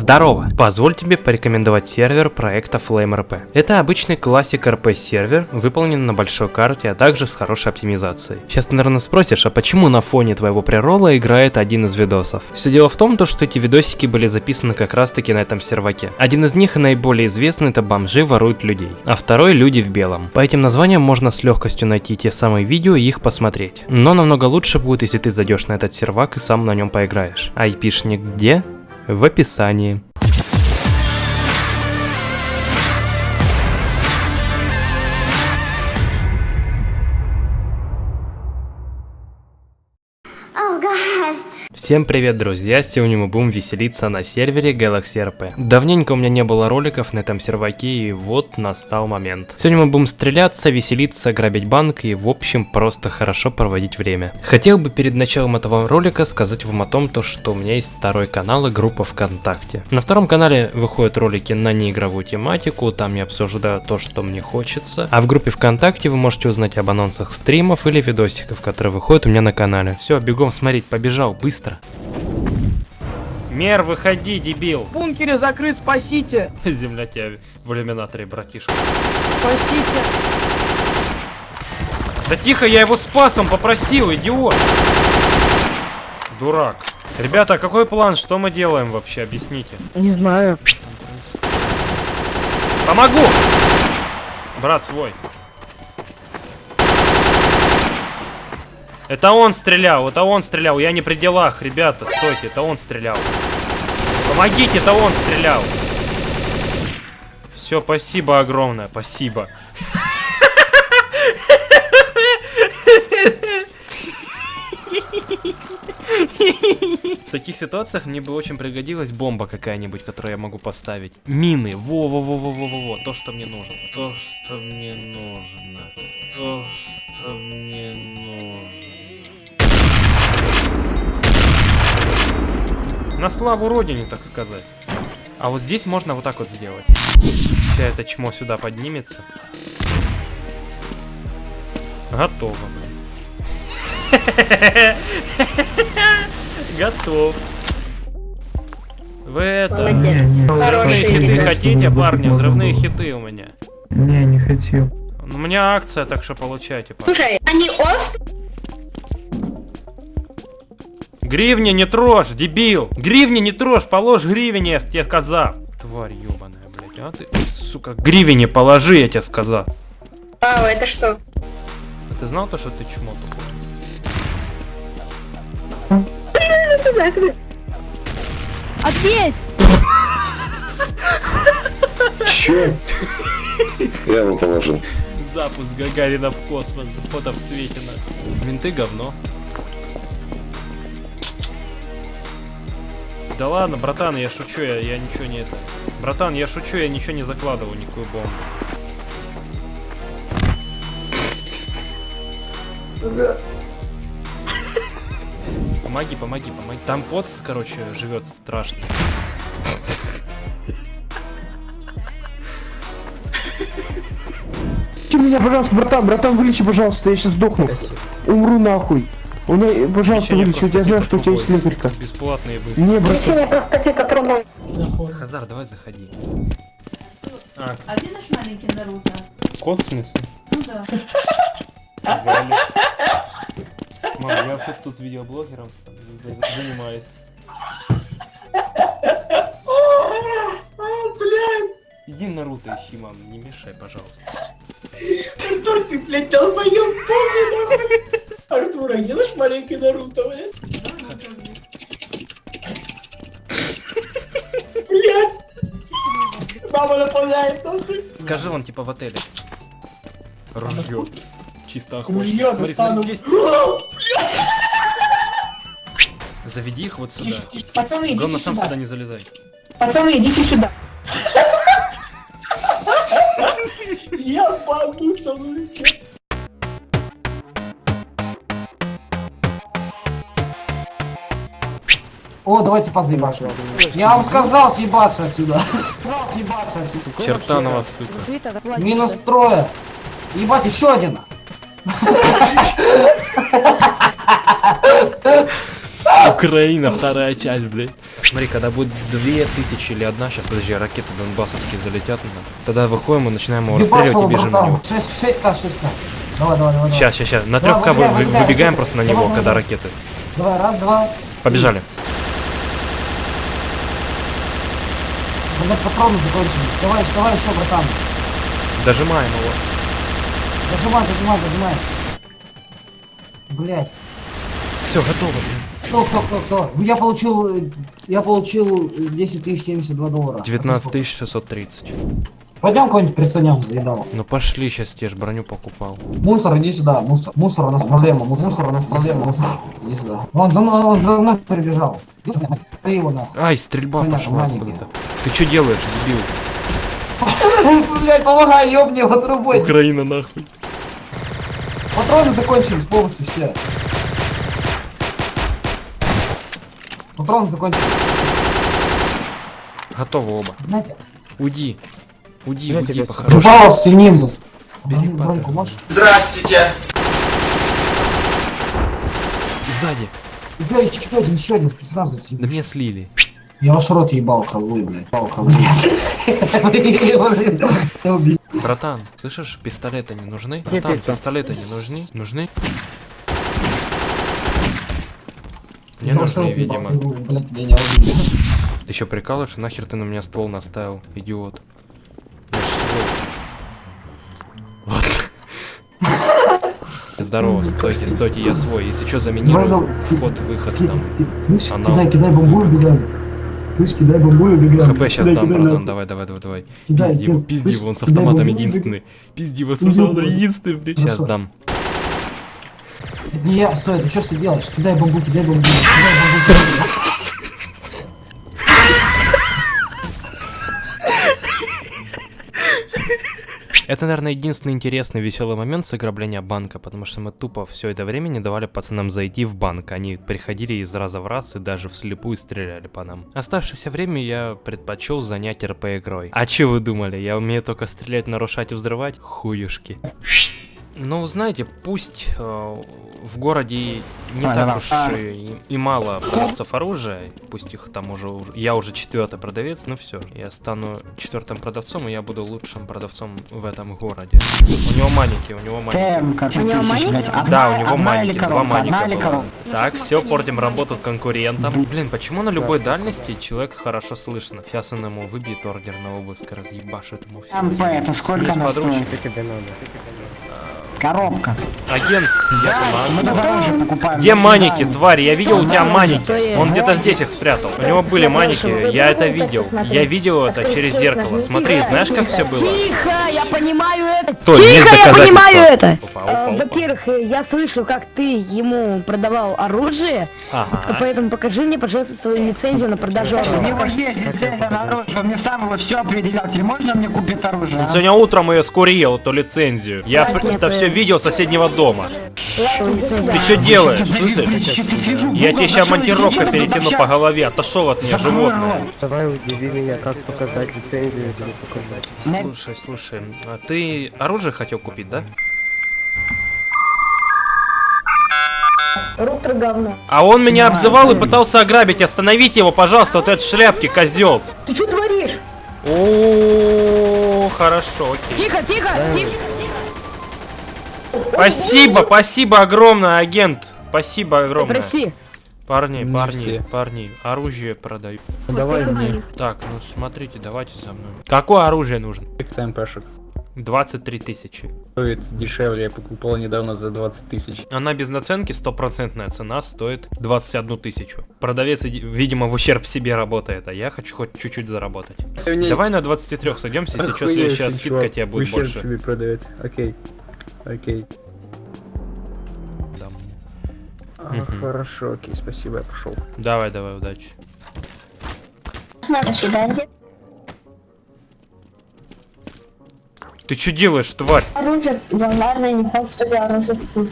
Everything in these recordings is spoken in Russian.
Здорово! Позволь тебе порекомендовать сервер проекта FlameRP. Это обычный классик RP сервер, выполнен на большой карте, а также с хорошей оптимизацией. Сейчас ты, наверное, спросишь, а почему на фоне твоего преролла играет один из видосов? Все дело в том, то, что эти видосики были записаны как раз таки на этом серваке. Один из них и наиболее известный это бомжи воруют людей, а второй люди в белом. По этим названиям можно с легкостью найти те самые видео и их посмотреть. Но намного лучше будет, если ты зайдешь на этот сервак и сам на нем поиграешь. Айпишник где? В описании. Всем привет, друзья! Сегодня мы будем веселиться на сервере Galaxy RP. Давненько у меня не было роликов на этом серваке, и вот настал момент. Сегодня мы будем стреляться, веселиться, грабить банк и, в общем, просто хорошо проводить время. Хотел бы перед началом этого ролика сказать вам о том, то, что у меня есть второй канал и группа ВКонтакте. На втором канале выходят ролики на неигровую тематику, там я обсуждаю то, что мне хочется. А в группе ВКонтакте вы можете узнать об анонсах стримов или видосиков, которые выходят у меня на канале. Все, бегом смотреть, побежал, быстро. Мер, выходи, дебил. В бункере закрыт, спасите. Земля тебя в иллюминаторе, братишка. Спасите. Да тихо, я его спас, он попросил, идиот. Дурак. Ребята, какой план? Что мы делаем вообще? Объясните. Не знаю. Помогу! Брат свой. Это он стрелял, это он стрелял. Я не при делах, ребята, стойте, это он стрелял. Помогите, это он стрелял. Все, спасибо огромное, спасибо. В таких ситуациях мне бы очень пригодилась бомба какая-нибудь, которую я могу поставить. Мины. Во-во-во-во-во-во. То, что мне нужно. То, что мне нужно. То, что мне На славу родине, так сказать. А вот здесь можно вот так вот сделать. Вся это чмо сюда поднимется. Готово, Готов. Вы это... Взрывные хиты хотите, парни? Взрывные хиты у меня. Не, не хочу. У меня акция, так что получайте. Парни. Слушай, они ост Гривни не трожь, дебил! Гривни не трожь, положь гривни, я тебе сказал. Тварь ебаная, блядь, а ты, сука, гривни положи, я тебе сказал. А, это что? А ты знал то, что ты чмо тупой? Ответь! Че? Я ему положил. Запуск Гагарина в космос, фото в цвете на. Менты говно. Да ладно, братан, я шучу, я, я ничего не. Братан, я шучу, я ничего не закладывал, никакую бомбу. Помоги, помоги, помоги. Там поц, короче, живет страшно. Ты меня, пожалуйста, братан, братан, вылечи, пожалуйста, я сейчас сдохну. Умру нахуй. У меня, пожалуйста, вылечи, я знаю, что у тебя есть лекарька. Бесплатные быстро. Не, братан. Хазар, давай заходи. А, а где наш маленький Наруто? Кот в смысле? Ну да. Мам, я тут, тут видеоблогером занимаюсь. Иди Наруто ищи, мам, не мешай, пожалуйста. Артур, ты, блядь, долбоёб полный, нахуй. Артур, а где наш маленький Наруто, блядь? Блядь! Мама наполняет, нахуй. Скажи, он типа в отеле. Ружье. Чисто охотно. Ружье достану. Заведи их вот сюда. Тише, тише. Пацаны, идите Главное, сам сюда. сюда не залезай. Пацаны, идите сюда. О, давайте позаебашим. Я вам сказал съебаться отсюда. Черта на вас, сука. Минус трое. Ебать, еще один. Украина, вторая часть, блядь. Смотри, когда будет две тысячи или одна, сейчас, подожди, ракеты донбассовские залетят, ну, тогда выходим и начинаем его расстреливать и бежим на него. 6, 6 к 6 к Давай, давай, давай. Сейчас, сейчас, сейчас. На 3 к выбегаем просто на него, когда ракеты. Давай, раз, два. Побежали. Блядь, патроны закончились. Давай, давай еще, братан. Дожимаем его. Дожимай, дожимай, дожимай. Блять. Все, готово. Кто, кто, кто, кто? Я получил, э, я получил э, 10 тысяч 72 доллара. 19 630. Пойдем кого-нибудь присанем, заедал. Ну пошли, сейчас те ж броню покупал. Мусор, иди сюда, мусор, мусор, у нас проблема, мусор, у нас проблема. Иди сюда. Он за мной, он за мной прибежал. Ты его на. Ай, стрельба Понятно, пошла откуда-то. Ты что делаешь, дебил? Блять, помогай, ёбни его трубой. Украина нахуй. Патроны закончились полностью все. Патроны закончились. Готово оба. Знаете, Уйди. Уйди, уйди, по-хорошему. упал с ним. Бери можешь? Здравствуйте. Сзади. Да, еще один, еще один спецназовец. Да меня слили. Я ваш рот ебал, козлы, блядь. Ебал, козлы. Братан, слышишь, пистолеты не нужны? Братан, пистолеты не нужны? Нужны? Не ваш нужны, видимо. Блядь, не. Ты еще прикалываешь? Нахер ты на меня ствол наставил, идиот? Здорово, стойте, стойте, я свой. Если что, заминирую. Можно ски- Вход, выход ски- там. Слышь, Анал. кидай, кидай бомбу и убегаем. Слышь, кидай бомбу и убегаем. ХП сейчас Кидай, дам, кидай, братан, давай, давай, давай, давай. Кидай, Пизди его, пизди его, он с автоматом единственный. Пизди его с автоматом единственный, блядь. Сейчас дам. Не я, стой, ты что ж ты делаешь? Кидай бомбу, кидай бомбу, кидай бомбу. кидай бомбу. Это, наверное, единственный интересный веселый момент с ограбления банка, потому что мы тупо все это время не давали пацанам зайти в банк. Они приходили из раза в раз и даже вслепую стреляли по нам. Оставшееся время я предпочел занять РП игрой. А че вы думали, я умею только стрелять, нарушать и взрывать? Хуюшки. Ну, знаете, пусть э, в городе не так уж и, и мало продавцов оружия, пусть их там уже, я уже четвертый продавец, ну все, я стану четвертым продавцом, и я буду лучшим продавцом в этом городе. У него маники, у него маники. У него маники? Да, у него маники, два маника было. Так, все, портим работу конкурентам. Блин, почему на любой дальности человек хорошо слышно? Сейчас он ему выбьет ордер на обыск, разъебашит ему все. МП, это сколько подручник. Коробка. Агент, я Мы уже покупаем. Где Мы маники, тварь? Я видел у тебя маники. Он где-то здесь их спрятал. У него были маники, я это видел. Я видел это через зеркало. Смотри, знаешь, как все было? Тихо, я понимаю это. Стой, Тихо, я понимаю это. Опа, опа, Во-первых, э, я слышу, как ты ему продавал оружие, Ага. поэтому покажи мне, пожалуйста, свою лицензию на продажу У оружия. него есть лицензия на оружие, он мне сам его все определял. Теперь можно мне купить оружие? а? Сегодня утром ее скурил, эту лицензию. Я это все видел с соседнего дома. Ты что делаешь? Я тебе сейчас монтировкой перетяну по голове, отошел от меня, животное. Давай удиви меня, как показать лицензию или показать. Слушай, слушай, а ты оружие хотел купить, да? Руктор говно. А он меня обзывал и пытался ограбить. Остановите его, пожалуйста, вот этот шляпки, козел. Ты что творишь? О, хорошо, окей. Тихо, тихо, тихо. Спасибо, спасибо огромное, агент. Спасибо огромное. Парни, Не парни, все. парни, оружие продаю. Давай мне. Так, ну смотрите, давайте за мной. Какое оружие нужно? МПшек. 23 тысячи. Стоит дешевле, я покупал недавно за 20 тысяч. Она без наценки, стопроцентная цена стоит 21 тысячу. Продавец, иди- видимо, в ущерб себе работает, а я хочу хоть чуть-чуть заработать. Давай на 23 сойдемся, если что, следующая скидка тебе будет Ущерб больше. себе продает. Окей. Окей. Дам. А, Мгм. Хорошо, окей, спасибо, я пошел. Давай, давай, удачи. До свидания. Ты что делаешь, тварь? Оружие, я, наверное, не факт, что я оружие куплю.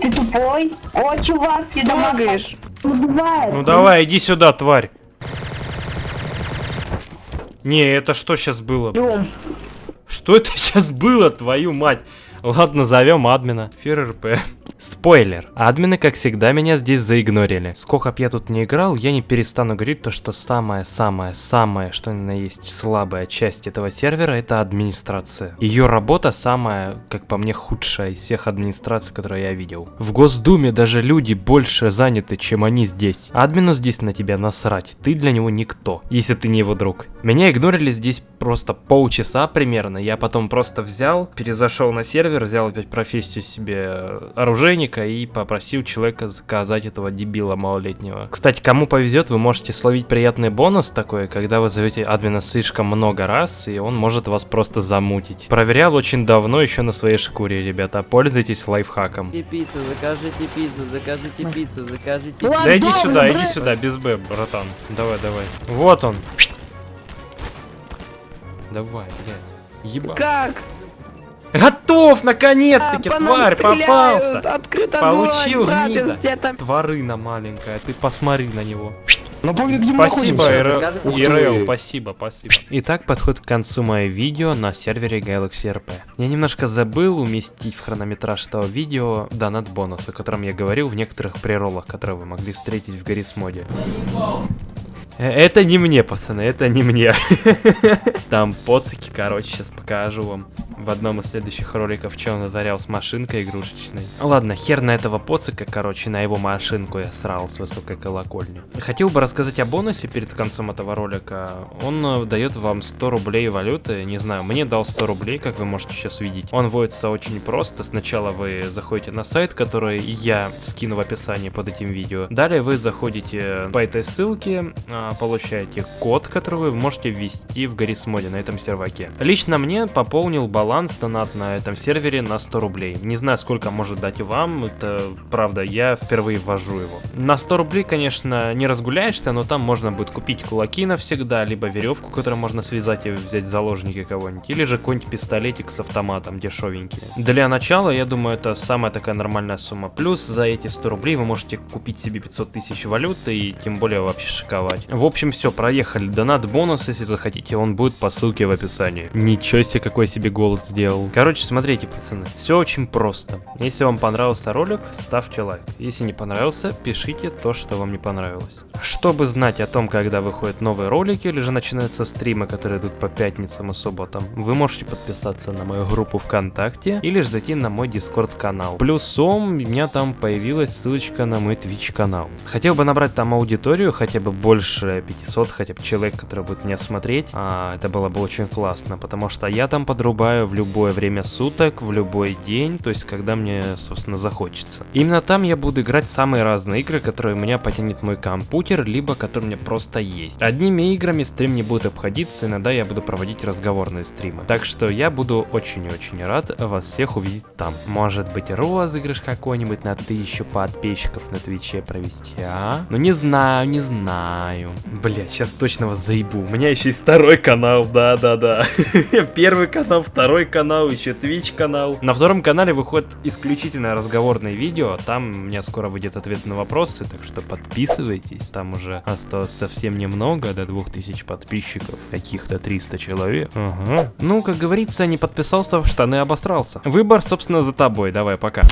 Ты тупой? О, чувак, ты бывает. Ну давай, иди сюда, тварь. Не, это что сейчас было? Идем. Что это сейчас было, твою мать? Ладно, зовем админа. Фир РП. Спойлер. Админы, как всегда, меня здесь заигнорили. Сколько б я тут не играл, я не перестану говорить то, что самое-самое-самое, что ни на есть слабая часть этого сервера, это администрация. Ее работа самая, как по мне, худшая из всех администраций, которые я видел. В Госдуме даже люди больше заняты, чем они здесь. Админу здесь на тебя насрать, ты для него никто, если ты не его друг. Меня игнорили здесь просто полчаса примерно, я потом просто взял, перезашел на сервер, взял опять профессию себе оружейника и попросил человека заказать этого дебила малолетнего. Кстати, кому повезет, вы можете словить приятный бонус такой, когда вы зовете админа слишком много раз, и он может вас просто замутить. Проверял очень давно еще на своей шкуре, ребята, пользуйтесь лайфхаком. Пиццу, закажите пиццу, закажите пиццу, закажите Да иди сюда, иди сюда, без Б, братан. Давай, давай. Вот он. Давай, блядь. Ебать. Как? Готов, наконец-таки, А, тварь, попался. Открыто Получил, огонь, гнида. там? Тварына маленькая, ты посмотри на него. Где мы Спасибо, ИРЛ, спасибо, спасибо. Итак, подходит к концу мое видео на сервере Galaxy RP. Я немножко забыл уместить в хронометраж этого видео донат бонус, о котором я говорил в некоторых преролах, которые вы могли встретить в Гаррис моде. Э, Это не мне, пацаны, это не мне. Там поцики, короче, сейчас покажу вам в одном из следующих роликов, что он натворял с машинкой игрушечной. Ладно, хер на этого поцика, короче, на его машинку я срал с высокой колокольни. Хотел бы рассказать о бонусе перед концом этого ролика. Он э, дает вам 100 рублей валюты, не знаю, мне дал 100 рублей, как вы можете сейчас видеть. Он вводится очень просто. Сначала вы заходите на сайт, который я скину в описании под этим видео. Далее вы заходите по этой ссылке, а, получаете код, который вы можете ввести в Гаррис моде на этом серваке. Лично мне пополнил баланс донат на этом сервере на 100 рублей. Не знаю, сколько может дать вам, это правда, я впервые ввожу его. На 100 рублей, конечно, не разгуляешься, но там можно будет купить кулаки навсегда, либо веревку, которую можно связать и взять в заложники кого-нибудь, или же какой-нибудь пистолетик с автоматом дешевенький. Для начала, я думаю, это самая такая нормальная сумма. Плюс за эти 100 рублей вы можете купить себе 500 тысяч валюты и тем более вообще шиковать. В общем, все, проехали. Донат бонус, если захотите, он будет по ссылке в описании. Ничего себе, какой себе голос сделал. Короче, смотрите, пацаны, все очень просто. Если вам понравился ролик, ставьте лайк. Если не понравился, пишите то, что вам не понравилось. Чтобы знать о том, когда выходят новые ролики, или же начинаются стримы, которые идут по пятницам и субботам, вы можете подписаться на мою группу ВКонтакте, или же зайти на мой Дискорд канал. Плюсом, у меня там появилась ссылочка на мой Twitch канал. Хотел бы набрать там аудиторию, хотя бы больше 500, хотя бы человек, который будет меня смотреть. А, это было бы очень классно, потому что я там подрубаю в любое время суток, в любой день, то есть когда мне, собственно, захочется. Именно там я буду играть самые разные игры, которые у меня потянет мой компьютер, либо которые у меня просто есть. Одними играми стрим не будет обходиться, иногда я буду проводить разговорные стримы. Так что я буду очень и очень рад вас всех увидеть там. Может быть розыгрыш какой-нибудь на тысячу подписчиков на Твиче провести, а? Ну не знаю, не знаю. Блять, сейчас точно вас заебу. У меня еще есть второй канал, да-да-да. Первый канал, второй канал, еще Twitch канал. На втором канале выходит исключительно разговорные видео. Там у меня скоро выйдет ответ на вопросы, так что подписывайтесь. Там уже осталось совсем немного, до 2000 подписчиков. Каких-то 300 человек. Ага. Ну, как говорится, не подписался, в штаны обосрался. Выбор, собственно, за тобой. Давай, пока.